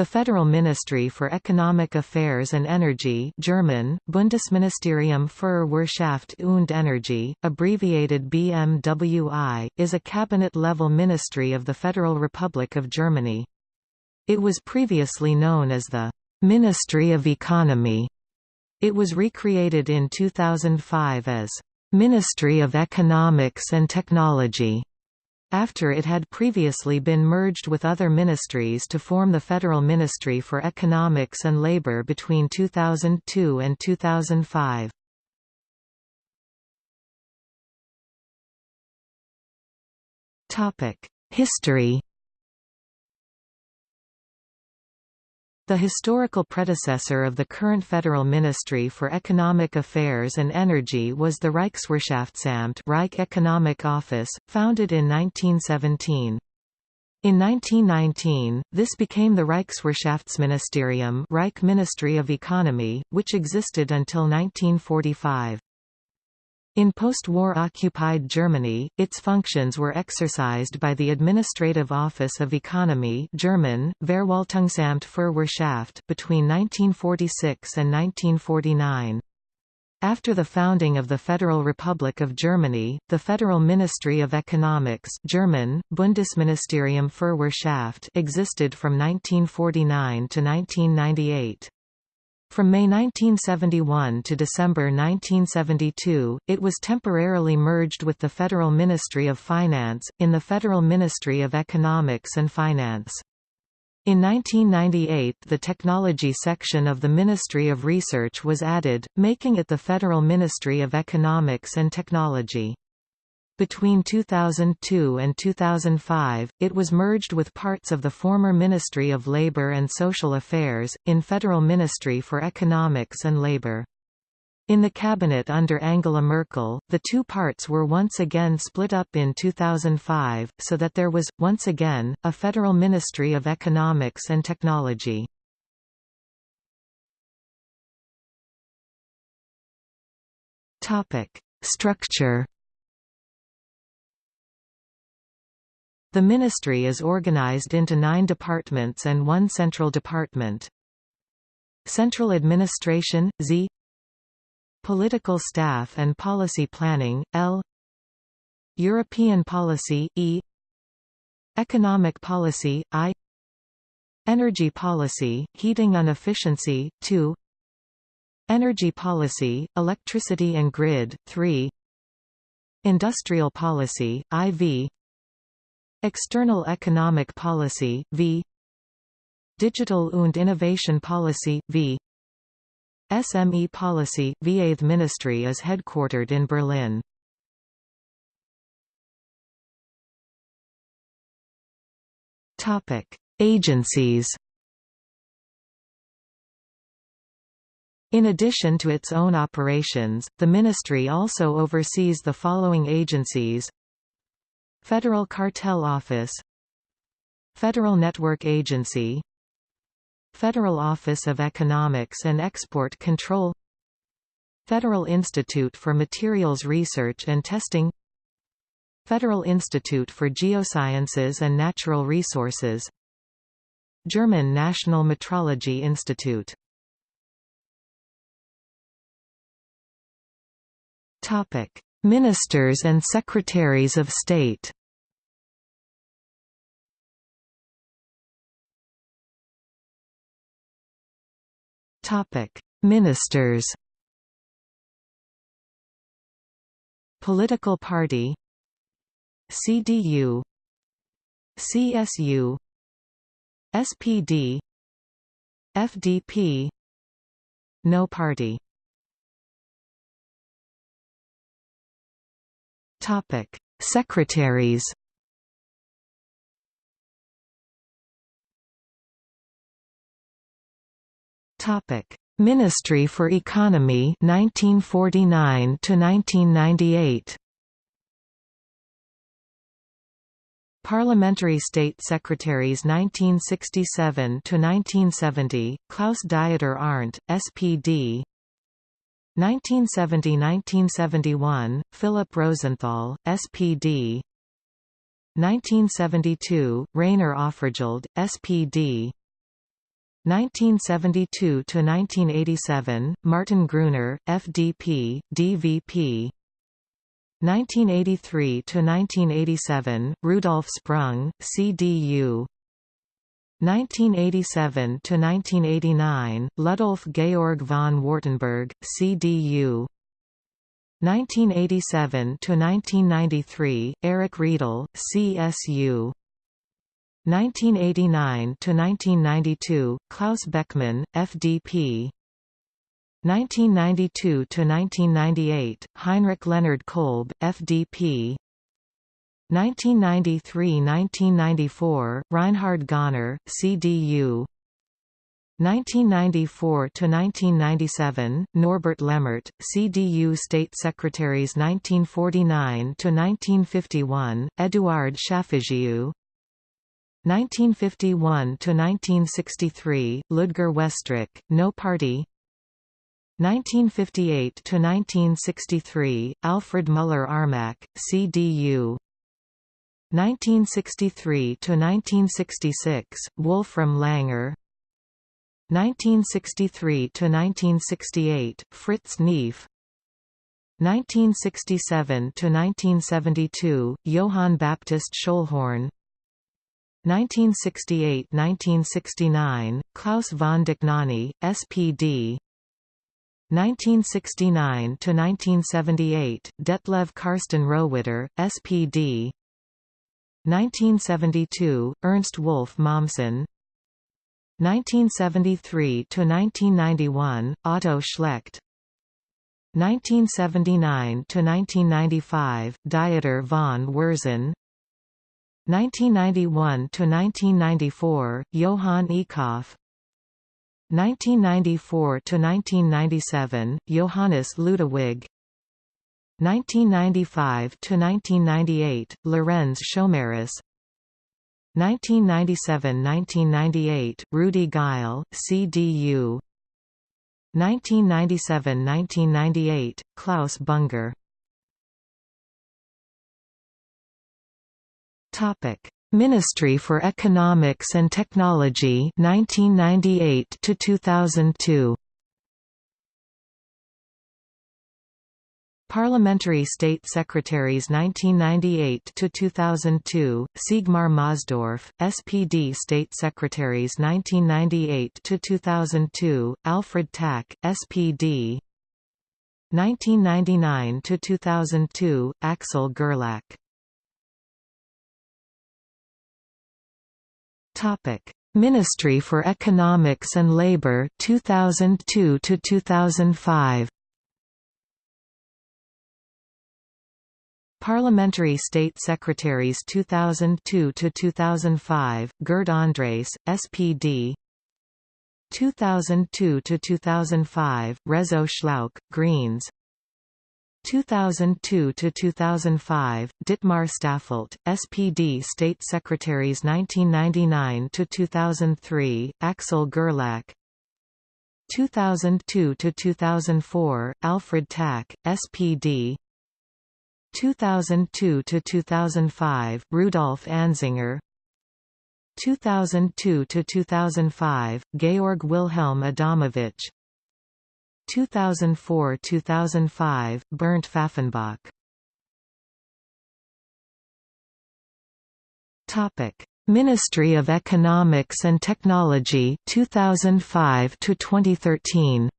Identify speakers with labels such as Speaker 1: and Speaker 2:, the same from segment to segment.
Speaker 1: The Federal Ministry for Economic Affairs and Energy German, Bundesministerium für Wirtschaft und Energie, abbreviated BMWI, is a cabinet-level ministry of the Federal Republic of Germany. It was previously known as the «Ministry of Economy». It was recreated in 2005 as «Ministry of Economics and Technology» after it had previously been merged with other ministries to form the Federal Ministry for Economics and Labor between 2002 and 2005. History The historical predecessor of the current Federal Ministry for Economic Affairs and Energy was the Reichswirtschaftsamt Reich Economic Office, founded in 1917. In 1919, this became the Reichswirtschaftsministerium Reich Ministry of Economy, which existed until 1945. In post-war occupied Germany, its functions were exercised by the Administrative Office of Economy German, Verwaltungsamt für Wirtschaft between 1946 and 1949. After the founding of the Federal Republic of Germany, the Federal Ministry of Economics German, Bundesministerium für Wirtschaft existed from 1949 to 1998. From May 1971 to December 1972, it was temporarily merged with the Federal Ministry of Finance, in the Federal Ministry of Economics and Finance. In 1998 the Technology section of the Ministry of Research was added, making it the Federal Ministry of Economics and Technology. Between 2002 and 2005, it was merged with parts of the former Ministry of Labour and Social Affairs, in Federal Ministry for Economics and Labour. In the cabinet under Angela Merkel, the two parts were once again split up in 2005, so that there was, once again, a Federal Ministry of Economics and Technology. Structure The ministry is organized into nine departments and one central department. Central Administration, Z. Political Staff and Policy Planning, L. European Policy, E. Economic Policy, I. Energy Policy, Heating and Efficiency, 2 Energy Policy, Electricity and Grid, 3 Industrial Policy, IV External Economic Policy, v. Digital und Innovation Policy, v. SME Policy, The ministry is headquartered in Berlin. Topic: Agencies In addition to its own operations, the ministry also oversees the following agencies Federal Cartel Office. Federal Network Agency. Federal Office of Economics and Export Control. Federal Institute for Materials Research and Testing. Federal Institute for Geosciences and Natural Resources. German National Metrology Institute. Topic Ministers and Secretaries of State. Topic Ministers. Political Party. CDU CSU SPD FDP No Party Topic: Secretaries. Topic: Ministry for Economy 1949 to 1998. Parliamentary State Secretaries 1967 to 1970 Klaus Dieter Arndt SPD 1970–1971, Philip Rosenthal, SPD 1972, Rainer Offergeld, SPD 1972–1987, Martin Gruner FDP DVP 1983–1987, Rudolf Sprung CDU 1987 to 1989 Ludolf Georg von Wartenberg CDU 1987 to 1993 Erich Riedl CSU 1989 to 1992 Klaus Beckmann FDP 1992 to 1998 Heinrich Leonhard Kolb FDP 1993–1994 Reinhard Göhner, CDU 1994–1997, Norbert Lammert, CDU State Secretaries 1949–1951, Eduard Schalfejew 1951–1963, Ludger Westrick, No Party. 1958–1963, Alfred Müller-Armack, CDU 1963–1966, Wolfram Langer. 1963 to 1968 Fritz Neef. 1967 to 1972 Johann Baptist Schöllhorn 1968–1969, Klaus von Dohnanyi, SPD 1969–1978, Detlev Karsten Rohwedder, SPD 1972, Ernst Wolf Mommsen. 1973–1991, Otto Schlecht. 1979–1995, Dieter von Würzen. 1991–1994, Johann Eekhoff 1994–1997, Johannes Ludewig 1995–1998, Lorenz Schomerus 1997–1998, Rudi Geil, CDU 1997–1998, Klaus Bunger. Ministry for Economics and Technology 1998 to 2002 Parliamentary State Secretaries 1998–2002, Siegmar Mosdorf, SPD State Secretaries 1998–2002, Alfred Tacke, SPD 1999–2002, Axel Gerlach. Ministry for Economics and Labour 2002 to 2005 Parliamentary State Secretaries 2002 to 2005 Gerd Andrés SPD 2002 to 2005 Rezzo Schlauch Greens. 2002 to 2005 Ditmar Staffelt SPD State Secretaries 1999 to 2003 Axel Gerlach. 2002 to 2004 Alfred Tacke SPD 2002 to 2005 Rudolf Anzinger 2002 to 2005 Georg Wilhelm Adamowitsch. 2004–2005 Bernd Pfaffenbach. Topic Ministry of Economics and Technology 2005 to 2013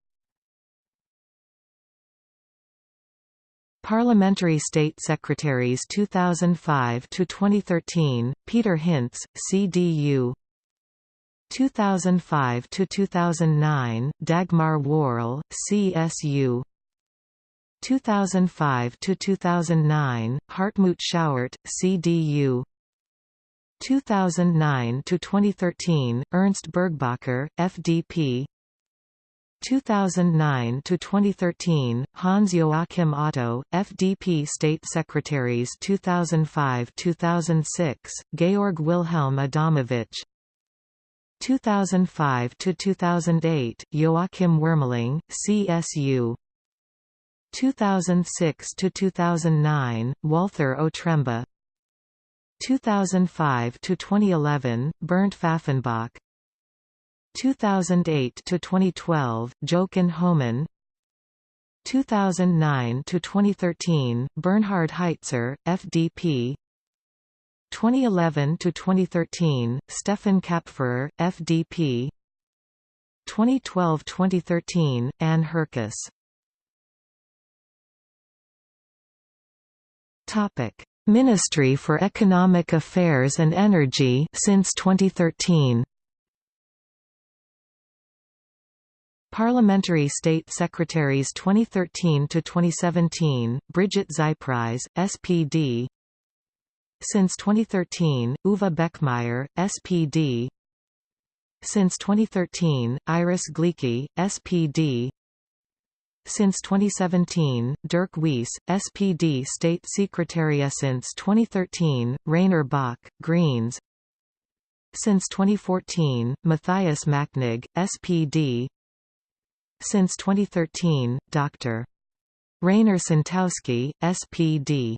Speaker 1: Parliamentary State Secretaries 2005 to 2013 Peter Hintze CDU 2005 to 2009 Dagmar Wöhrl CSU 2005 to 2009 Hartmut Schauerte CDU 2009 to 2013 Ernst Burgbacher FDP 2009 to 2013 Hans Joachim Otto FDP State Secretaries 2005-2006 Georg Wilhelm Adamowitsch 2005 to 2008 Joachim Wuermeling CSU 2006 to 2009 Walther Otremba 2005 to 2011 Bernd Pfaffenbach 2008 to 2012 Jochen Homann. 2009 to 2013 Bernhard Heitzer FDP 2011 to 2013 Stefan Kapferer FDP 2012-2013 Anne Herkes. Topic Ministry for Economic Affairs and Energy since 2013 Parliamentary State Secretaries 2013 to 2017 Brigitte Zypries SPD Since 2013 Uwe Beckmeyer SPD Since 2013 Iris Gleicke SPD since 2017, Dirk Wiese, SPD State Secretary Since 2013, Rainer Baake, Greens. Since 2014, Matthias Machnig, SPD Since 2013, Dr. Rainer Sontowski, SPD